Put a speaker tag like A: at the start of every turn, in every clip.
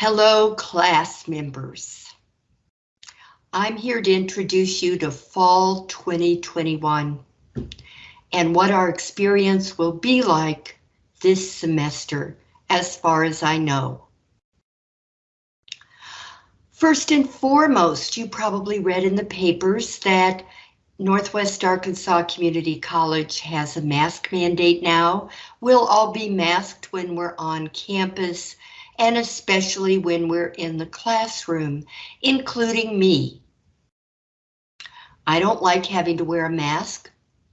A: Hello, class members. I'm here to introduce you to Fall 2021 and what our experience will be like this semester, as far as I know. First and foremost, you probably read in the papers that Northwest Arkansas Community College has a mask mandate now. We'll all be masked when we're on campus and especially when we're in the classroom, including me. I don't like having to wear a mask,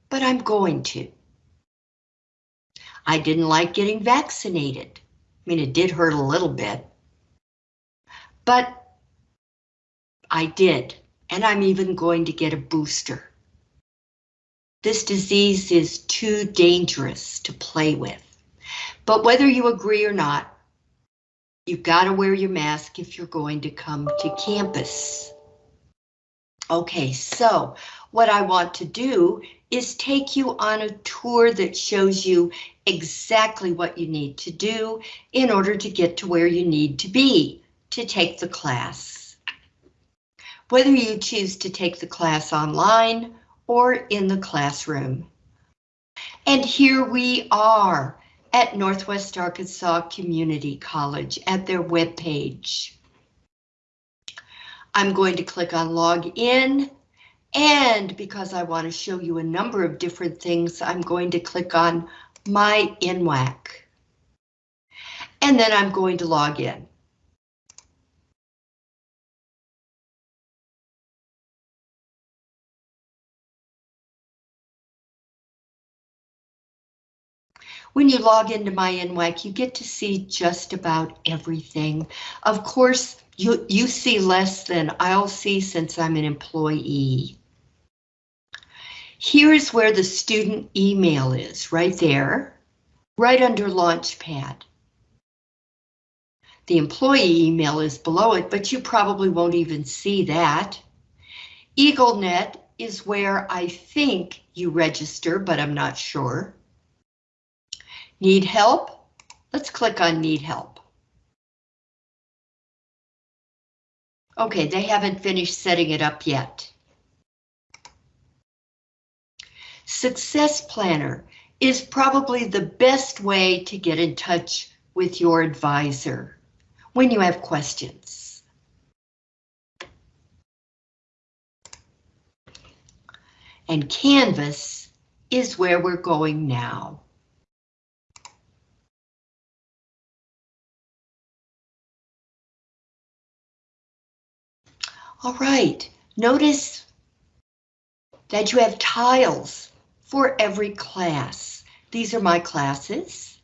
A: but I'm going to. I didn't like getting vaccinated. I mean, it did hurt a little bit, but I did, and I'm even going to get a booster. This disease is too dangerous to play with. But whether you agree or not, You've got to wear your mask if you're going to come to campus. Okay, so what I want to do is take you on a tour that shows you exactly what you need to do in order to get to where you need to be to take the class. Whether you choose to take the class online or in the classroom. And here we are at Northwest Arkansas Community College at their webpage. I'm going to click on log in and because I want to show you a number of different things, I'm going to click on my NWACC. And then I'm going to log in. When you log into my NWACC, you get to see just about everything. Of course, you, you see less than I'll see since I'm an employee. Here's where the student email is, right there, right under Launchpad. The employee email is below it, but you probably won't even see that. EagleNet is where I think you register, but I'm not sure. Need help? Let's click on need help. Okay, they haven't finished setting it up yet. Success Planner is probably the best way to get in touch with your advisor when you have questions. And Canvas is where we're going now. All right, notice that you have tiles for every class. These are my classes.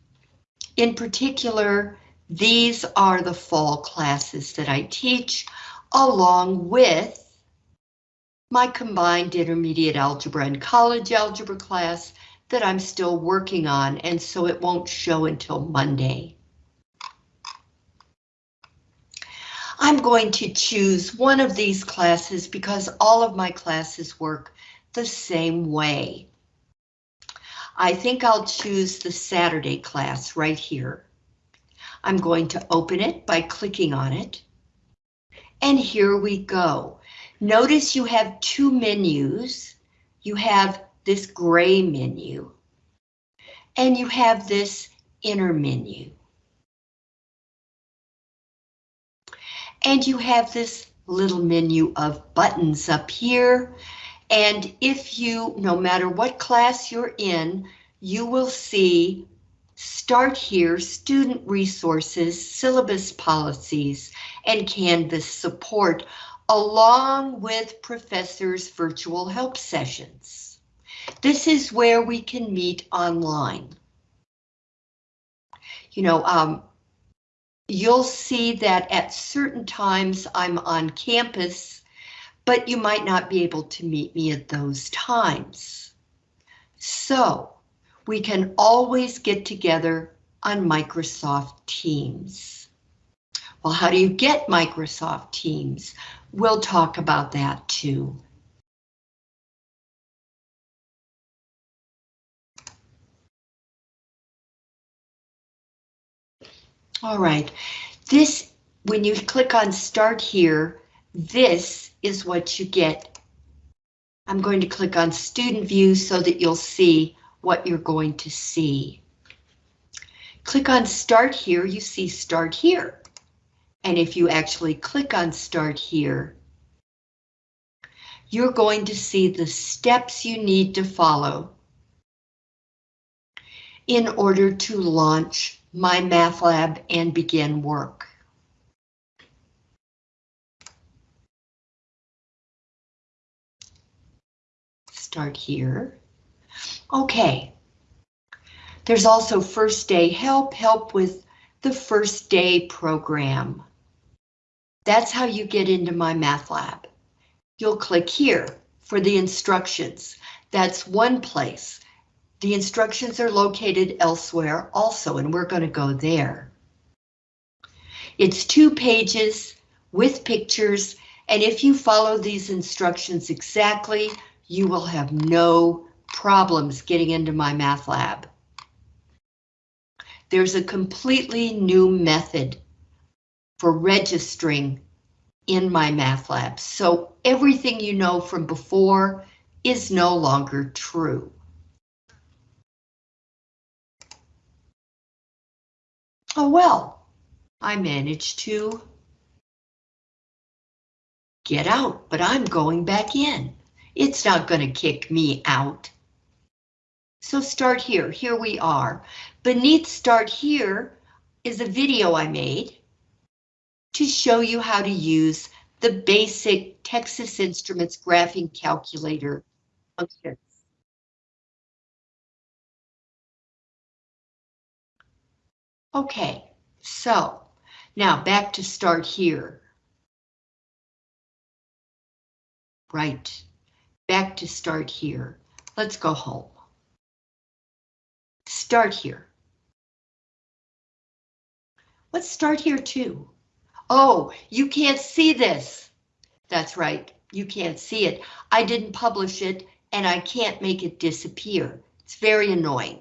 A: In particular, these are the fall classes that I teach, along with my combined intermediate algebra and college algebra class that I'm still working on, and so it won't show until Monday. I'm going to choose one of these classes because all of my classes work the same way. I think I'll choose the Saturday class right here. I'm going to open it by clicking on it. And here we go. Notice you have two menus. You have this gray menu. And you have this inner menu. And you have this little menu of buttons up here. And if you, no matter what class you're in, you will see Start Here, Student Resources, Syllabus Policies, and Canvas Support, along with Professor's Virtual Help Sessions. This is where we can meet online. You know, um, you'll see that at certain times I'm on campus, but you might not be able to meet me at those times. So we can always get together on Microsoft Teams. Well, how do you get Microsoft Teams? We'll talk about that too. All right, this when you click on start here, this is what you get. I'm going to click on student view so that you'll see what you're going to see. Click on start here, you see start here. And if you actually click on start here, you're going to see the steps you need to follow in order to launch MyMathLab and begin work. Start here. Okay. There's also first day help, help with the first day program. That's how you get into my math lab. You'll click here for the instructions. That's one place. The instructions are located elsewhere also, and we're going to go there. It's two pages with pictures, and if you follow these instructions exactly, you will have no problems getting into MyMathLab. There's a completely new method for registering in MyMathLab, so everything you know from before is no longer true. Oh well, I managed to get out, but I'm going back in. It's not going to kick me out. So start here, here we are. Beneath start here is a video I made to show you how to use the basic Texas Instruments graphing calculator function. Okay, so now back to start here. Right, back to start here. Let's go home. Start here. Let's start here too. Oh, you can't see this. That's right, you can't see it. I didn't publish it and I can't make it disappear. It's very annoying.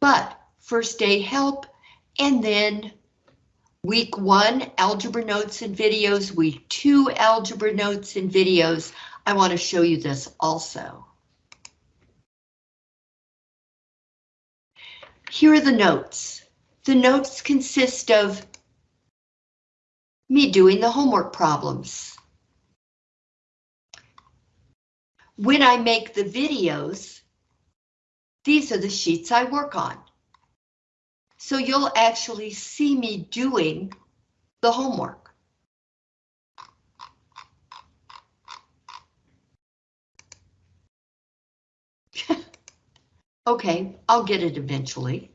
A: But first day help, and then week one, algebra notes and videos, week two, algebra notes and videos. I want to show you this also. Here are the notes. The notes consist of me doing the homework problems. When I make the videos, these are the sheets I work on. So you'll actually see me doing the homework. okay, I'll get it eventually.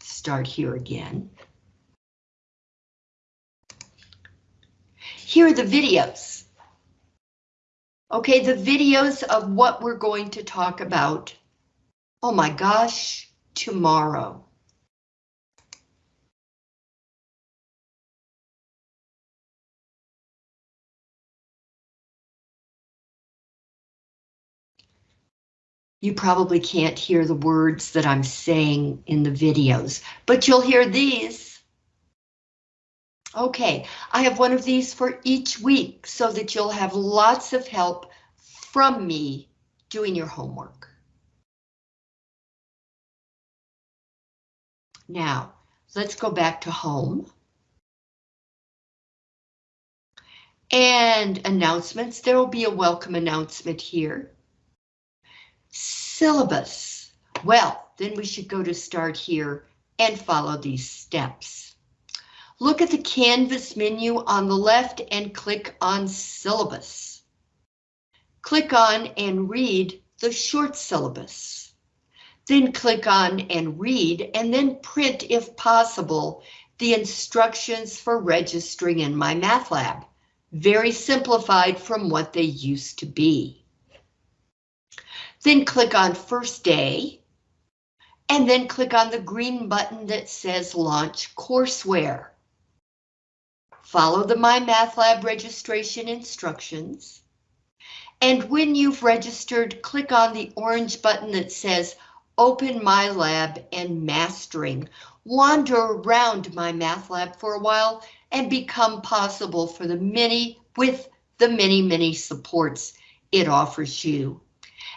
A: Start here again. Here are the videos. Okay, the videos of what we're going to talk about. Oh my gosh, tomorrow. You probably can't hear the words that I'm saying in the videos, but you'll hear these. Okay, I have one of these for each week so that you'll have lots of help from me doing your homework. Now, let's go back to home. And announcements, there will be a welcome announcement here. Syllabus. Well, then we should go to start here and follow these steps. Look at the Canvas menu on the left and click on Syllabus. Click on and read the short syllabus. Then click on and read and then print, if possible, the instructions for registering in MyMathLab. Very simplified from what they used to be. Then click on First Day, and then click on the green button that says Launch Courseware. Follow the MyMathLab registration instructions. And when you've registered, click on the orange button that says Open My Lab and Mastering. Wander around my math lab for a while and become possible for the many with the many, many supports it offers you.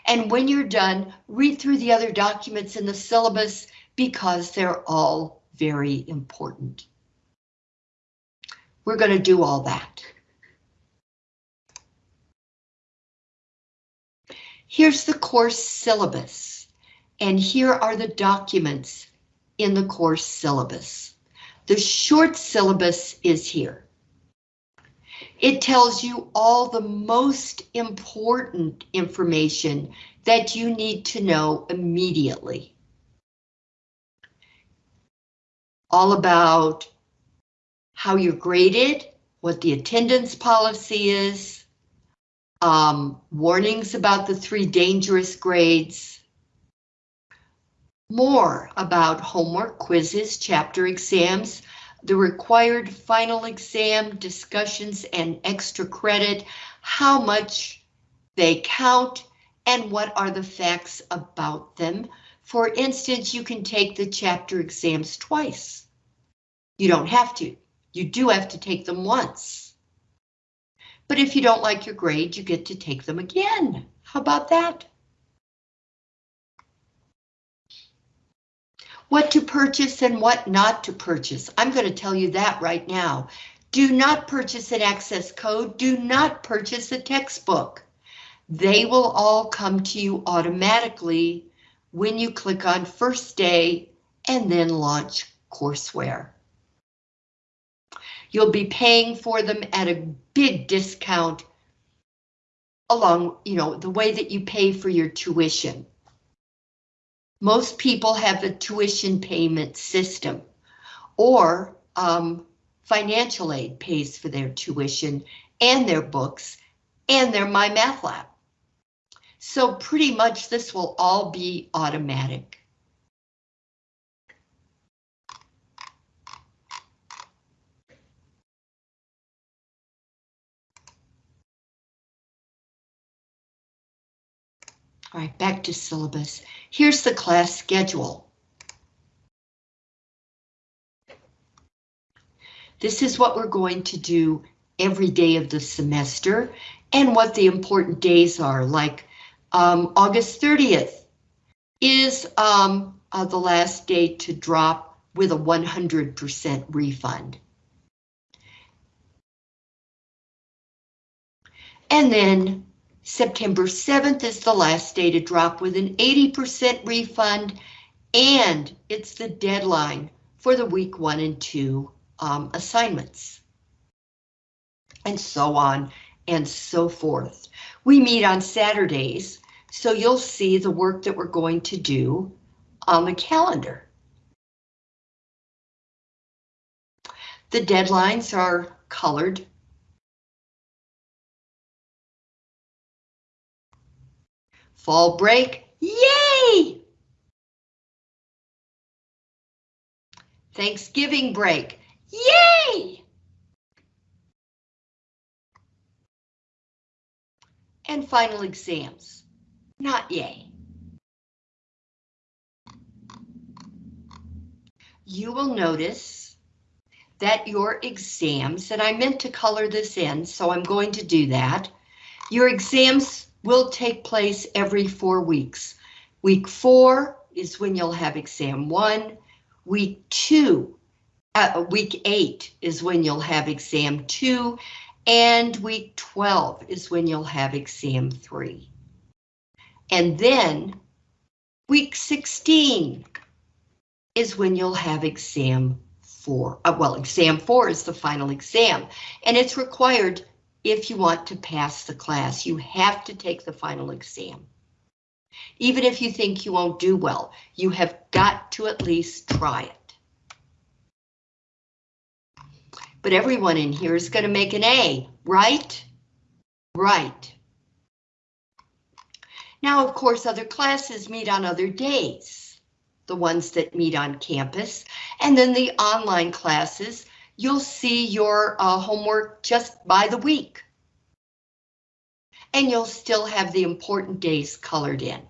A: And when you're done, read through the other documents in the syllabus because they're all very important. We're going to do all that. Here's the course syllabus, and here are the documents in the course syllabus. The short syllabus is here. It tells you all the most important information that you need to know immediately. All about how you're graded, what the attendance policy is, um, warnings about the three dangerous grades, more about homework, quizzes, chapter exams, the required final exam, discussions and extra credit, how much they count, and what are the facts about them. For instance, you can take the chapter exams twice. You don't have to. You do have to take them once. But if you don't like your grade, you get to take them again. How about that? What to purchase and what not to purchase. I'm going to tell you that right now. Do not purchase an access code. Do not purchase a textbook. They will all come to you automatically when you click on first day and then launch courseware. You'll be paying for them at a big discount along, you know, the way that you pay for your tuition. Most people have a tuition payment system or um, financial aid pays for their tuition and their books and their My Math Lab. So pretty much this will all be automatic. All right, back to syllabus. Here's the class schedule. This is what we're going to do every day of the semester and what the important days are, like um, August 30th is um, uh, the last day to drop with a 100% refund. And then September 7th is the last day to drop with an 80% refund, and it's the deadline for the week one and two um, assignments. And so on and so forth. We meet on Saturdays, so you'll see the work that we're going to do on the calendar. The deadlines are colored Fall break, yay! Thanksgiving break, yay! And final exams, not yay. You will notice that your exams, and I meant to color this in, so I'm going to do that. Your exams will take place every four weeks. Week four is when you'll have exam one. Week two, uh, week eight is when you'll have exam two. And week 12 is when you'll have exam three. And then week 16 is when you'll have exam four. Uh, well, exam four is the final exam, and it's required if you want to pass the class. You have to take the final exam. Even if you think you won't do well, you have got to at least try it. But everyone in here is going to make an A, right? Right. Now, of course, other classes meet on other days, the ones that meet on campus, and then the online classes you'll see your uh, homework just by the week. and you'll still have the important days colored in.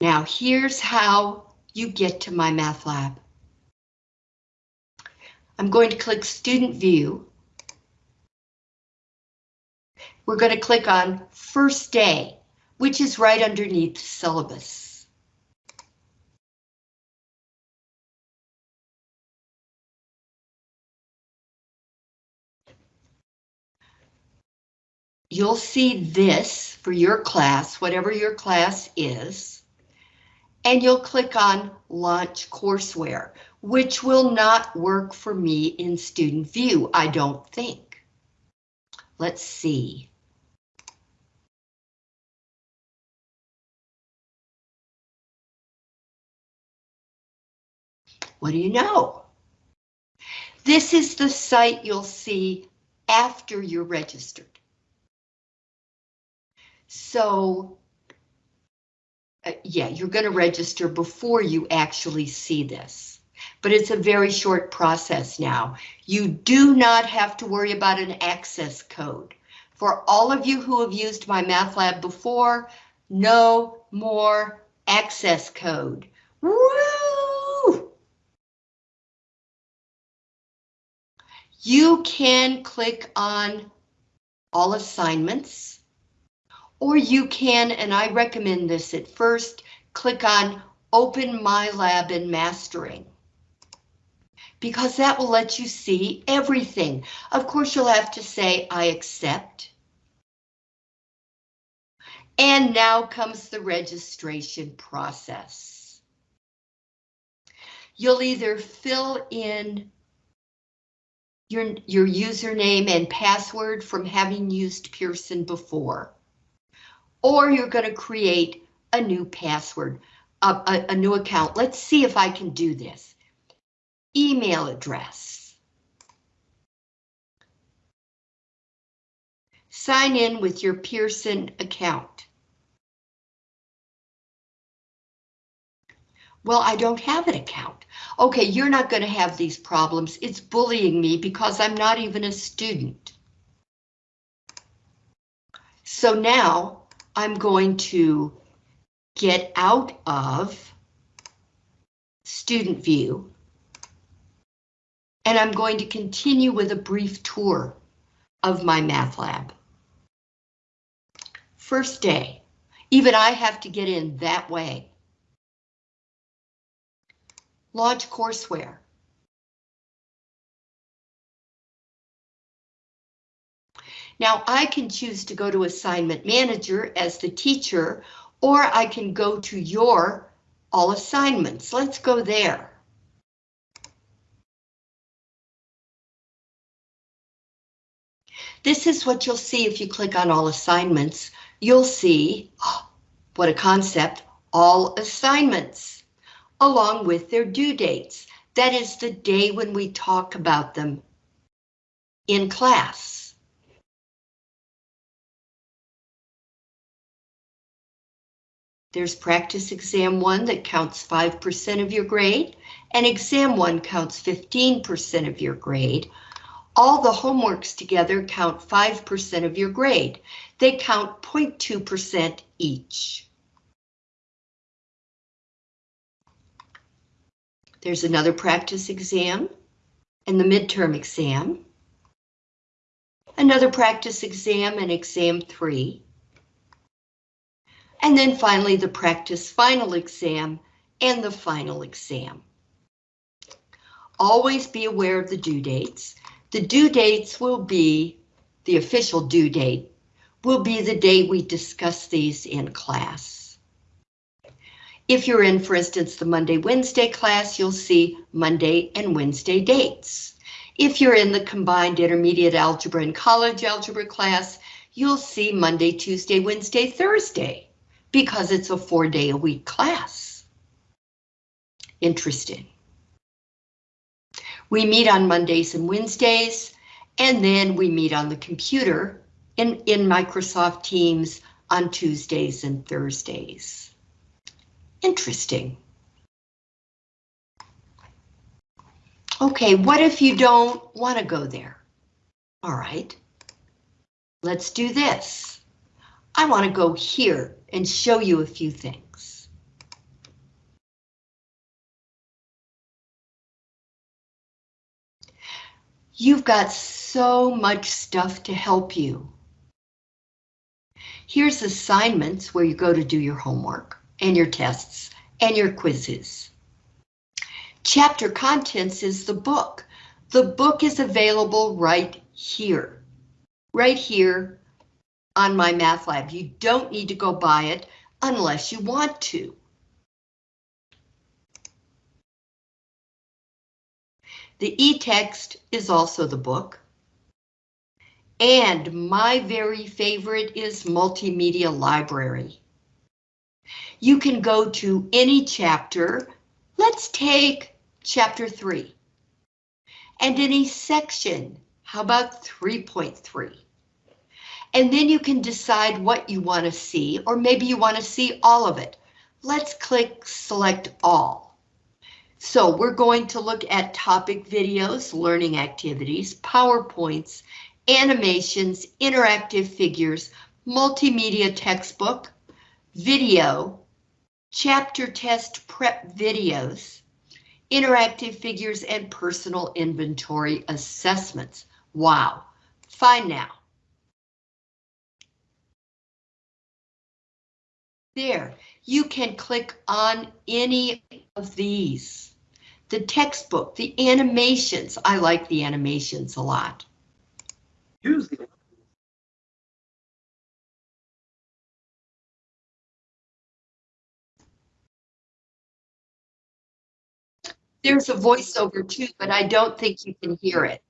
A: Now here's how you get to my math lab. I'm going to click Student View. We're going to click on First Day, which is right underneath syllabus. You'll see this for your class, whatever your class is and you'll click on Launch Courseware, which will not work for me in Student View, I don't think. Let's see. What do you know? This is the site you'll see after you're registered. So uh, yeah, you're going to register before you actually see this. But it's a very short process now. You do not have to worry about an access code. For all of you who have used my math lab before, no more access code. Woo! You can click on all assignments or you can, and I recommend this at first, click on Open My Lab and Mastering. Because that will let you see everything. Of course, you'll have to say, I accept. And now comes the registration process. You'll either fill in your, your username and password from having used Pearson before or you're going to create a new password, a, a, a new account. Let's see if I can do this. Email address. Sign in with your Pearson account. Well, I don't have an account. Okay, you're not going to have these problems. It's bullying me because I'm not even a student. So now I'm going to get out of student view and I'm going to continue with a brief tour of my math lab. First day, even I have to get in that way. Launch courseware. Now I can choose to go to assignment manager as the teacher, or I can go to your all assignments. Let's go there. This is what you'll see if you click on all assignments. You'll see, what a concept, all assignments, along with their due dates. That is the day when we talk about them in class. There's practice exam one that counts 5% of your grade, and exam one counts 15% of your grade. All the homeworks together count 5% of your grade. They count 0.2% each. There's another practice exam and the midterm exam. Another practice exam and exam three and then finally the practice final exam and the final exam. Always be aware of the due dates. The due dates will be, the official due date, will be the day we discuss these in class. If you're in, for instance, the Monday-Wednesday class, you'll see Monday and Wednesday dates. If you're in the combined intermediate algebra and college algebra class, you'll see Monday, Tuesday, Wednesday, Thursday because it's a four day a week class. Interesting. We meet on Mondays and Wednesdays, and then we meet on the computer in, in Microsoft Teams on Tuesdays and Thursdays. Interesting. Okay, what if you don't want to go there? All right, let's do this. I want to go here and show you a few things. You've got so much stuff to help you. Here's assignments where you go to do your homework and your tests and your quizzes. Chapter contents is the book. The book is available right here, right here on my math lab. You don't need to go buy it unless you want to. The e-text is also the book. And my very favorite is Multimedia Library. You can go to any chapter. Let's take chapter 3. And any section, how about 3.3? And then you can decide what you want to see, or maybe you want to see all of it. Let's click select all. So we're going to look at topic videos, learning activities, PowerPoints, animations, interactive figures, multimedia textbook, video, chapter test prep videos, interactive figures, and personal inventory assessments. Wow, fine now. There, you can click on any of these. The textbook, the animations, I like the animations a lot. Use the There's a voiceover too, but I don't think you can hear it.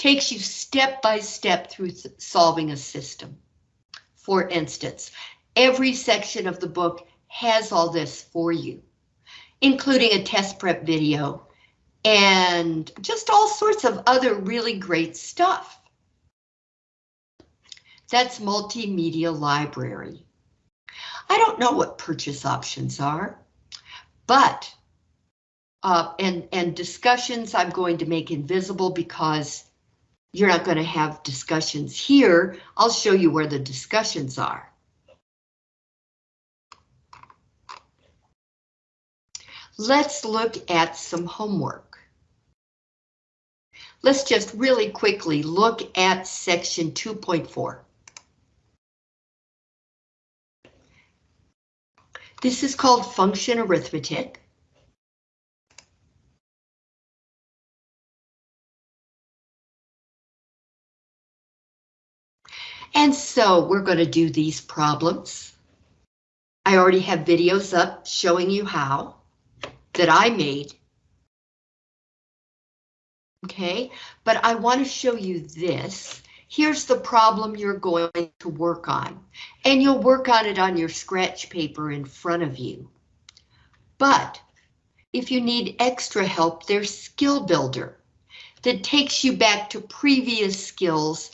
A: Takes you step by step through solving a system. For instance, every section of the book has all this for you, including a test prep video and just all sorts of other really great stuff. That's multimedia library. I don't know what purchase options are, but uh, and, and discussions I'm going to make invisible because you're not going to have discussions here. I'll show you where the discussions are. Let's look at some homework. Let's just really quickly look at section 2.4. This is called function arithmetic. And so we're going to do these problems. I already have videos up showing you how that I made. Okay, but I want to show you this here's the problem you're going to work on, and you'll work on it on your scratch paper in front of you. But if you need extra help, there's Skill Builder that takes you back to previous skills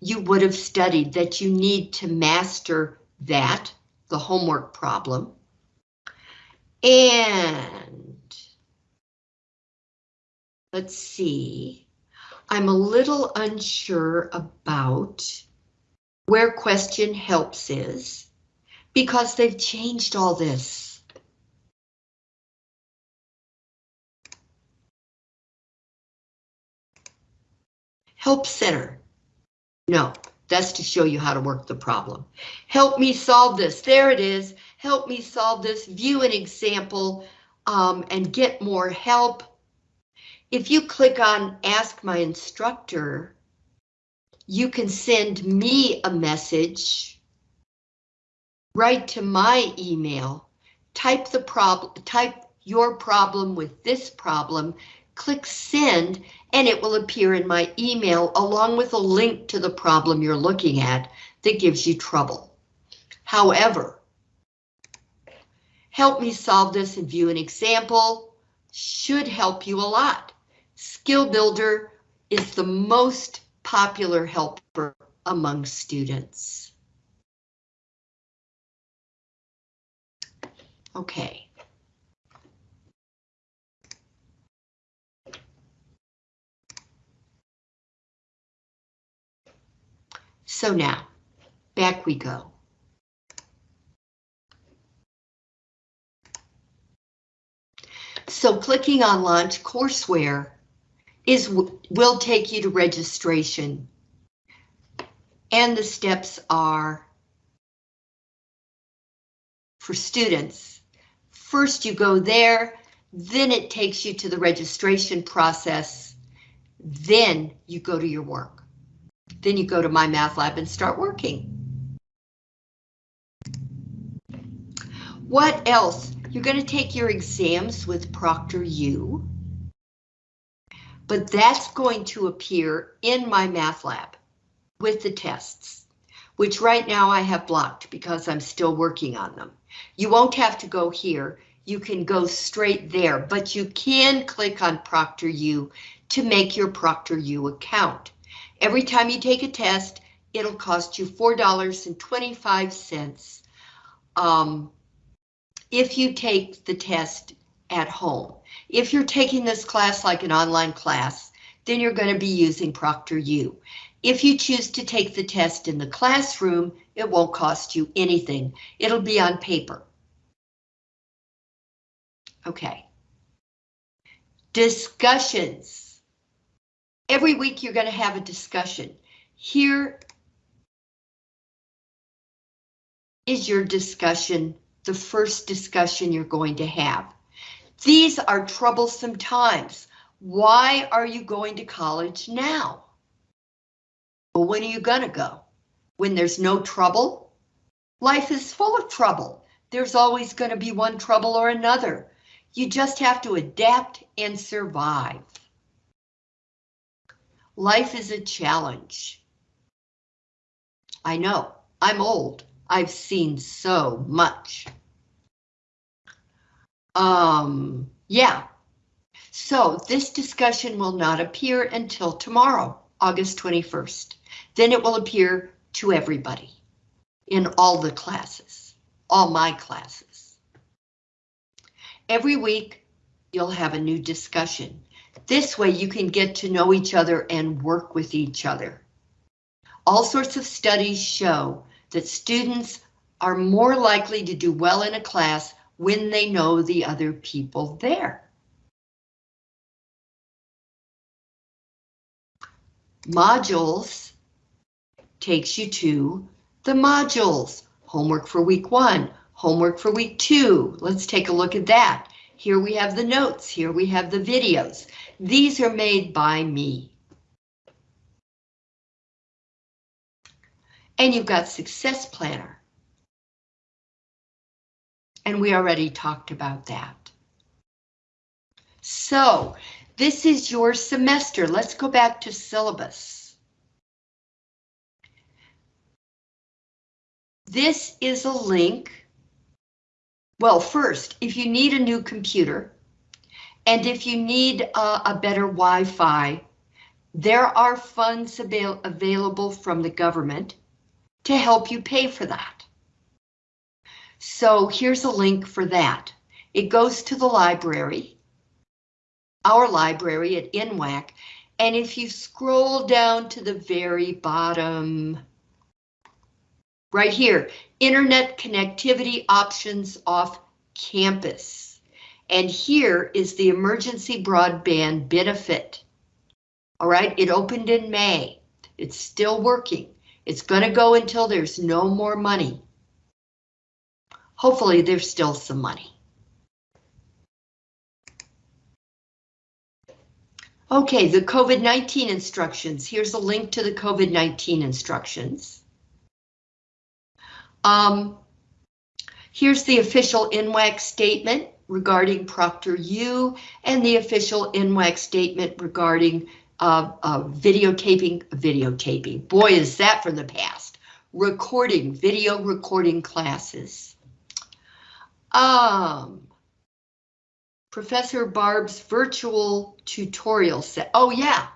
A: you would have studied that you need to master that, the homework problem. And let's see. I'm a little unsure about where question helps is because they've changed all this. Help Center. No, that's to show you how to work the problem. Help me solve this. There it is. Help me solve this. View an example um, and get more help if you click on Ask My Instructor, you can send me a message right to my email. Type the problem, type your problem with this problem, click send, and it will appear in my email along with a link to the problem you're looking at that gives you trouble. However, help me solve this and view an example should help you a lot. Skill Builder is the most popular helper among students. Okay. So now, back we go. So clicking on Launch Courseware is will take you to registration. And the steps are for students. First you go there, then it takes you to the registration process. Then you go to your work. Then you go to My Math Lab and start working. What else? You're going to take your exams with ProctorU, but that's going to appear in my math lab with the tests, which right now I have blocked because I'm still working on them. You won't have to go here. You can go straight there, but you can click on ProctorU to make your ProctorU account. Every time you take a test, it'll cost you $4.25. Um, if you take the test at home. If you're taking this class like an online class, then you're going to be using ProctorU. If you choose to take the test in the classroom, it won't cost you anything. It'll be on paper. Okay. Discussions. Every week you're going to have a discussion. Here is your discussion the first discussion you're going to have. These are troublesome times. Why are you going to college now? Well, when are you gonna go? When there's no trouble? Life is full of trouble. There's always gonna be one trouble or another. You just have to adapt and survive. Life is a challenge. I know, I'm old. I've seen so much. Um, yeah. So this discussion will not appear until tomorrow, August 21st. Then it will appear to everybody in all the classes, all my classes. Every week, you'll have a new discussion. This way you can get to know each other and work with each other. All sorts of studies show that students are more likely to do well in a class when they know the other people there. Modules takes you to the modules. Homework for week one, homework for week two. Let's take a look at that. Here we have the notes, here we have the videos. These are made by me. And you've got Success Planner. And we already talked about that. So this is your semester. Let's go back to syllabus. This is a link. Well, first, if you need a new computer, and if you need uh, a better Wi-Fi, there are funds avail available from the government to help you pay for that. So here's a link for that. It goes to the library, our library at NWACC, and if you scroll down to the very bottom, right here, internet connectivity options off campus. And here is the emergency broadband benefit. All right, it opened in May. It's still working. It's going to go until there's no more money. Hopefully there's still some money. Okay, the COVID-19 instructions. Here's a link to the COVID-19 instructions. Um, here's the official NWACC statement regarding Proctor U and the official NWACC statement regarding uh, uh, videotaping, videotaping. Boy, is that from the past. Recording, video recording classes. Um, Professor Barb's virtual tutorial set. Oh yeah,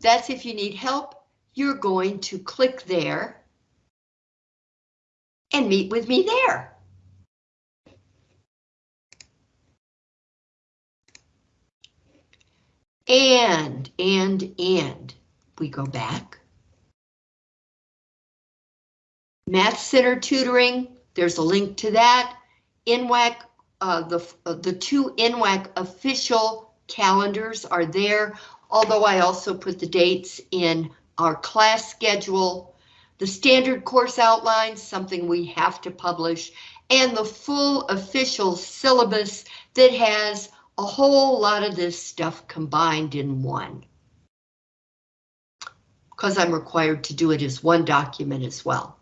A: that's if you need help, you're going to click there and meet with me there. And, and, and, we go back. Math Center Tutoring, there's a link to that. NWACC, uh, the, uh, the two NWACC official calendars are there, although I also put the dates in our class schedule, the standard course outlines, something we have to publish, and the full official syllabus that has a whole lot of this stuff combined in one. Because I'm required to do it as one document as well.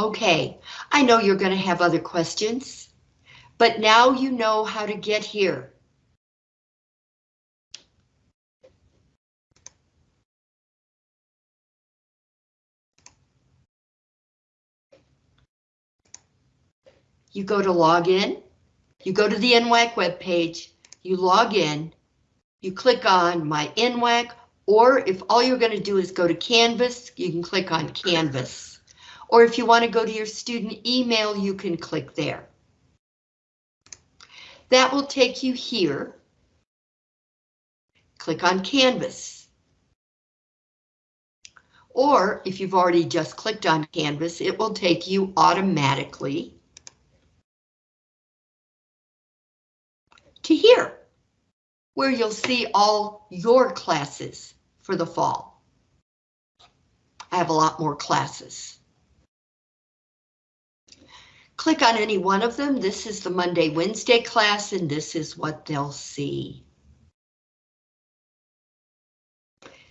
A: Okay, I know you're going to have other questions, but now you know how to get here. You go to log in, you go to the NWACC webpage, you log in, you click on my NWACC, or if all you're going to do is go to Canvas, you can click on Canvas. Or if you want to go to your student email, you can click there. That will take you here. Click on Canvas. Or if you've already just clicked on Canvas, it will take you automatically to here, where you'll see all your classes for the fall. I have a lot more classes. Click on any one of them. This is the Monday, Wednesday class, and this is what they'll see.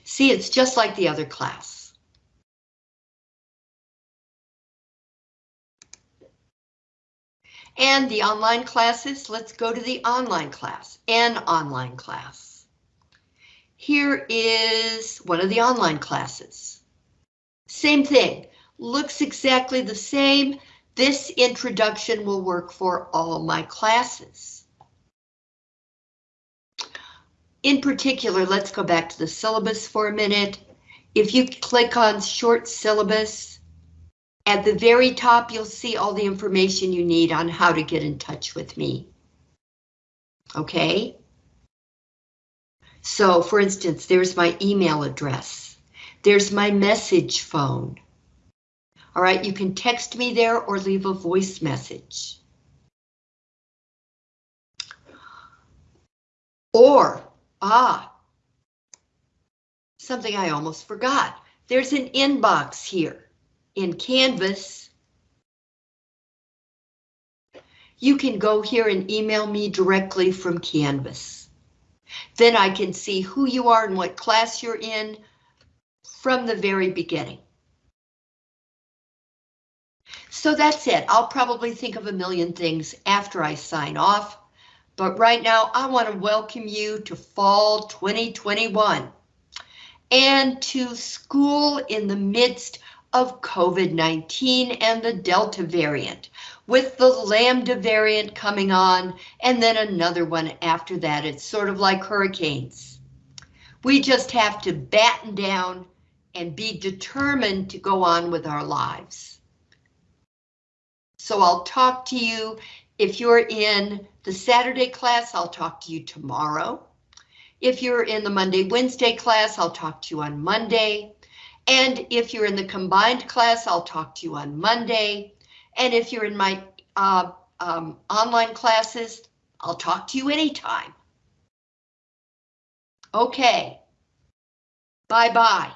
A: See, it's just like the other class. And the online classes, let's go to the online class, an online class. Here is one of the online classes. Same thing, looks exactly the same, this introduction will work for all my classes. In particular, let's go back to the syllabus for a minute. If you click on short syllabus, at the very top, you'll see all the information you need on how to get in touch with me. Okay? So, for instance, there's my email address. There's my message phone. All right, you can text me there or leave a voice message. Or, ah, something I almost forgot. There's an inbox here in Canvas. You can go here and email me directly from Canvas. Then I can see who you are and what class you're in from the very beginning. So that's it. I'll probably think of a million things after I sign off. But right now, I want to welcome you to fall 2021 and to school in the midst of COVID-19 and the Delta variant, with the Lambda variant coming on and then another one after that. It's sort of like hurricanes. We just have to batten down and be determined to go on with our lives. So I'll talk to you. If you're in the Saturday class, I'll talk to you tomorrow. If you're in the Monday, Wednesday class, I'll talk to you on Monday. And if you're in the combined class, I'll talk to you on Monday. And if you're in my uh, um, online classes, I'll talk to you anytime. Okay. Bye-bye.